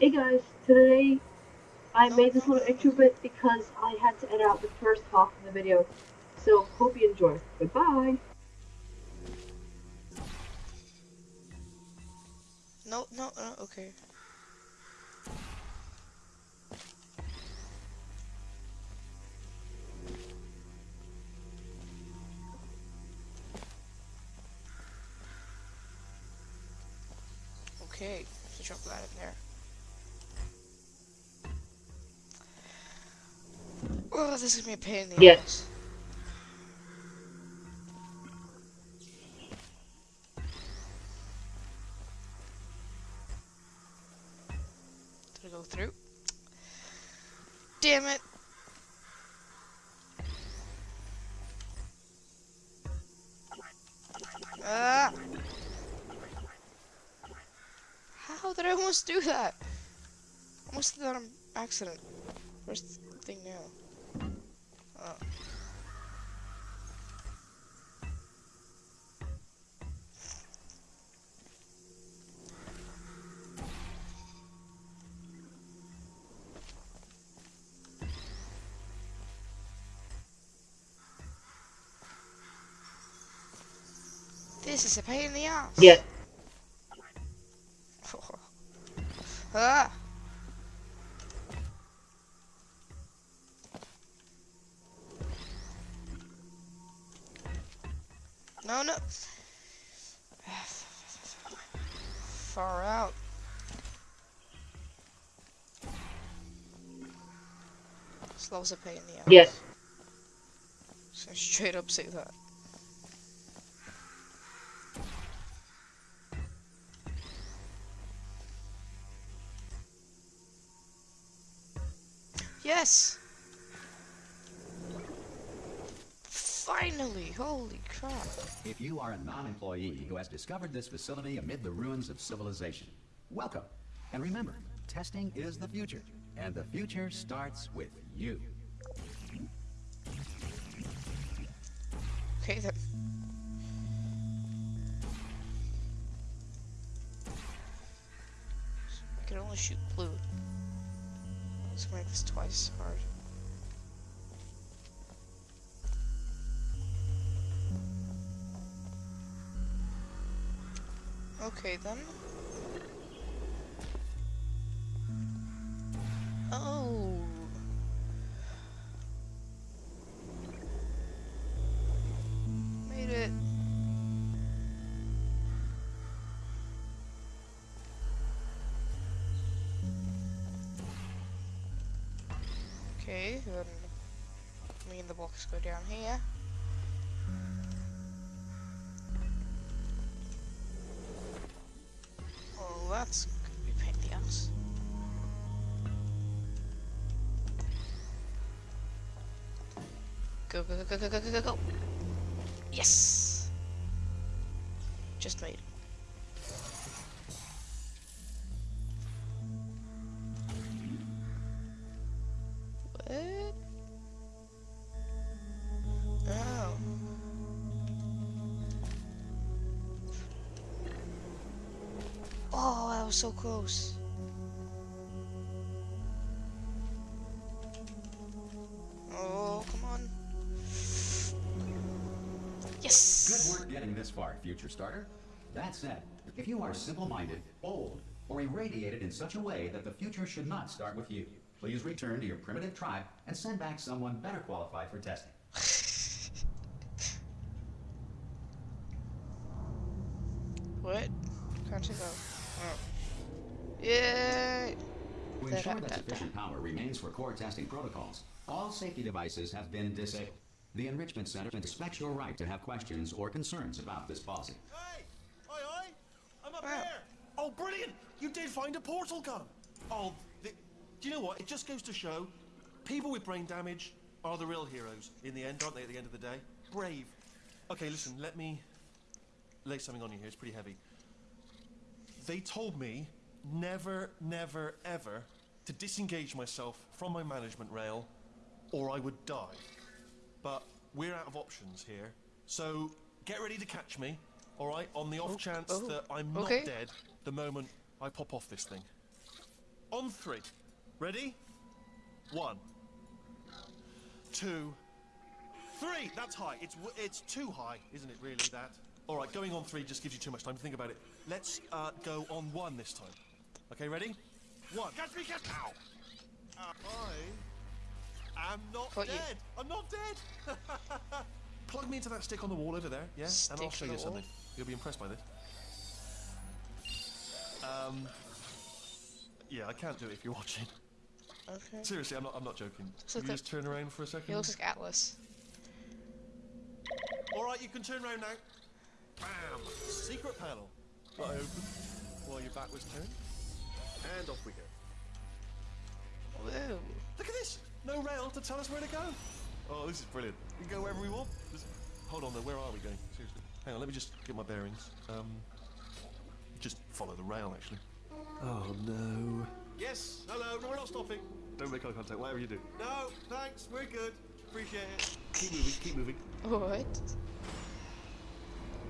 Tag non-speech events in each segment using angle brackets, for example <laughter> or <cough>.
Hey guys, today I made this little intro bit because I had to edit out the first half of the video. So hope you enjoy. Goodbye. No, no, no, okay. Okay, let's drop that in there. Oh, this is gonna be a pain in the Yes. ass. Did I go through? Damn it! Ah! How did I almost do that? Almost did that on accident. Where's the thing now? This is a pain in the ass. Yeah. <laughs> ah! No. Far out. Slow's a pain in the ass. Yes. So straight up say that. Yes! Finally! Holy crap. If you are a non-employee who has discovered this facility amid the ruins of civilization, welcome. And remember, testing is the future, and the future starts with you. Okay then. I can only shoot blue. Let's make this twice hard. Okay then. Oh. Made it. Okay, then me and the box go down here. The. Go, go, go, go, go, go, go, go. Yes! Just made. What? Oh, was so close. Oh, come on. Yes! Good work getting this far, future starter. That said, if you are simple-minded, bold, or irradiated in such a way that the future should not start with you, please return to your primitive tribe and send back someone better qualified for testing. <laughs> What? Can't you go? Yay! To ensure that sufficient power remains for core testing protocols, all safety devices have been disabled. The Enrichment Center respects your right to have questions or concerns about this policy. Hey! Oi, oi! I'm up Wow. there! Oh, brilliant! You did find a portal gun! Oh, the, do you know what? It just goes to show people with brain damage are the real heroes in the end, aren't they, at the end of the day? Brave. Okay, listen, let me lay something on you here. It's pretty heavy. They told me never, never, ever to disengage myself from my management rail or I would die. But we're out of options here. So get ready to catch me, all right? On the off chance oh, that I'm not okay. dead the moment I pop off this thing. On three. Ready? One. Two. Three! That's high. It's it's too high, isn't it, really, that? All right, going on three just gives you too much time to think about it. Let's uh, go on one this time. Okay, ready? One. Catch me, catch Ow! Uh, I am not Caught you. dead. I'm not dead. <laughs> Plug me into that stick on the wall over there, yeah? and I'll show you the wall? something. You'll be impressed by this. Um. Yeah, I can't do it if you're watching. Okay. Seriously, I'm not. I'm not joking. Can you a- just turn around for a second? He looks like Atlas. All right, you can turn around now. Bam! Secret panel. I open while your back was turned, and off we go. Whoa. Look at this! No rail to tell us where to go. Oh, this is brilliant. We can go wherever we want. Just, hold on, though. Where are we going? Seriously. Hang on. Let me just get my bearings. Um, just follow the rail, actually. Oh no. Yes. Hello. No, we're not stopping. Don't make eye contact. Whatever you do. No, thanks. We're good. Appreciate it. Keep moving. Keep moving. What?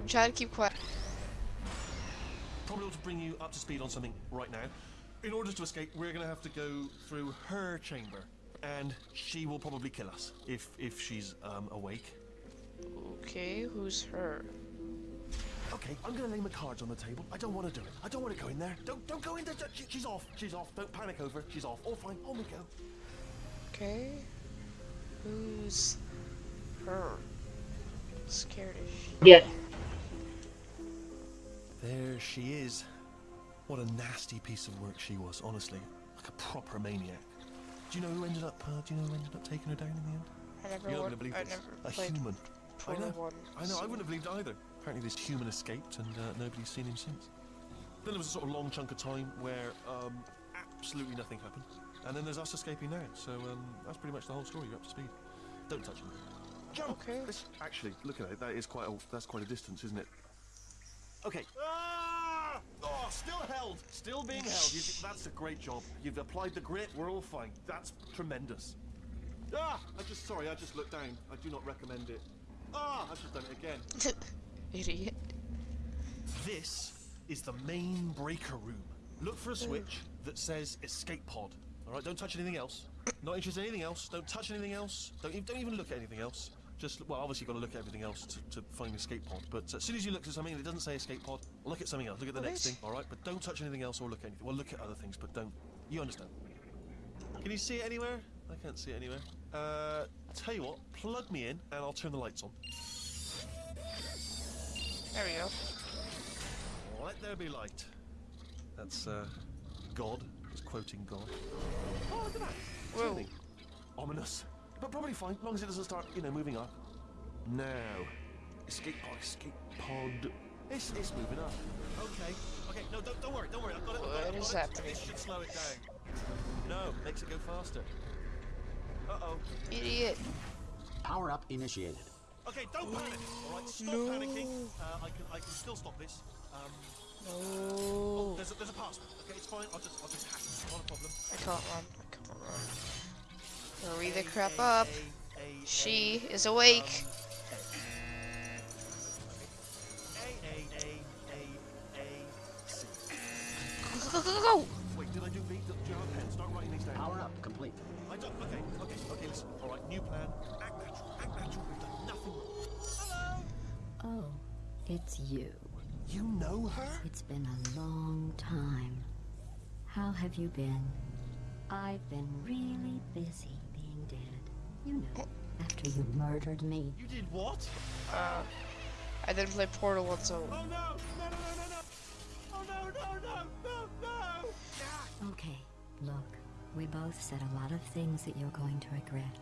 I'm trying to keep quiet. probably ought to bring you up to speed on something right now. In order to escape, we're going to have to go through her chamber, and she will probably kill us if if she's um, awake. Okay, who's her? Okay, I'm going to lay my cards on the table. I don't want to do it. I don't want to go in there. Don't don't go in there. She, she's off. She's off. Don't panic over. She's off. All fine. On we go. Okay. Who's her? Scared as shit. Yes. There she is. What a nasty piece of work she was. Honestly, like a proper maniac. Do you know who ended up? Uh, do you know who ended up taking her down in the end? I never, You're not gonna believe I this. never A human. I know. 1. I know. I wouldn't have believed either. Apparently, this human escaped, and uh, nobody's seen him since. Then there was a sort of long chunk of time where um, absolutely nothing happened, and then there's us escaping now. So um, that's pretty much the whole story. You're up to speed. Don't touch him. Jump. Okay. This- actually, look at it. That is quite a that's quite a distance, isn't it? Okay. Ah! Oh, still held. Still being held. You, that's a great job. You've applied the grit. We're all fine. That's tremendous. Ah! I just sorry. I just looked down. I do not recommend it. Ah! I've just done it again. <laughs> Idiot. This is the main breaker room. Look for a switch that says escape pod. All right, don't touch anything else. Not interested in anything else. Don't touch anything else. Don't don't even look at anything else. Just well, obviously you've got to look at everything else to, to find the escape pod. But as soon as you look at something that doesn't say escape pod, look at something else. Look at the next Alright. thing. All right, but don't touch anything else or look at anything. Well, look at other things, but don't. You understand? Can you see it anywhere? I can't see it anywhere. Uh, tell you what, plug me in and I'll turn the lights on. There we go. Let there be light. That's uh, God. Just quoting God. Oh, look at that. Whoa. Ominous. But probably fine, as long as it doesn't start, you know, moving up. No. escape pod, escape pod. It's, it's moving up. Okay. Okay. No, don't, don't worry. Don't worry. I've got it. I've got it, What I've is got it. happening? This should slow it down. No, makes it go faster. Uh oh. Idiot. Power up initiated. Okay, don't panic. All right, stop No. panicking. Uh, I can, I can still stop this. Um, No. there's a, there's a password. Okay, it's fine. I'll just, I'll just hack it. Not a problem. I can't run. I can't run. Hurry the crap up. She is awake. Go, go, go, go. Wait, did I do B? Do you have pen? Start writing these down. Power up complete. I don't. Okay, okay, okay. Listen. All right. New plan. Act natural. Act natural. We've done nothing wrong. Hello. Oh, it's you. You know her? It's been a long time. How have you been? I've been really busy being dead. You know, after you murdered me. You did what? Uh, I didn't play Portal 1, so Oh no! No! No! No! No! No! Oh no! No! No! No! No! Okay, look, we both said a lot of things that you're going to regret.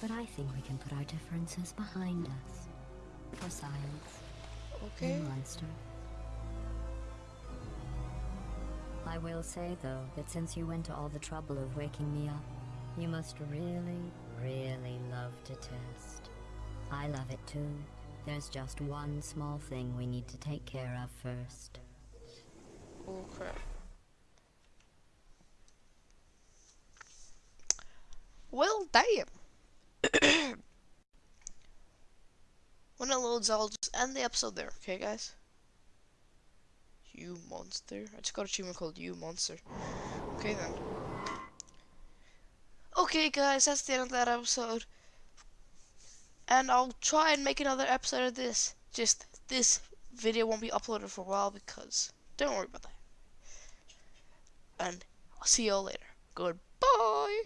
But I think we can put our differences behind us. For science, okay. you monster. I will say, though, that since you went to all the trouble of waking me up, you must really, really love to test. I love it too. There's just one small thing we need to take care of first. Oh crap. Well, damn. <coughs> when it loads, I'll just end the episode there, okay, guys? You monster. I just got a achievement called You Monster. Okay then. Okay guys, that's the end of that episode. And I'll try and make another episode of this. Just this video won't be uploaded for a while because don't worry about that. And I'll see y'all later. Goodbye.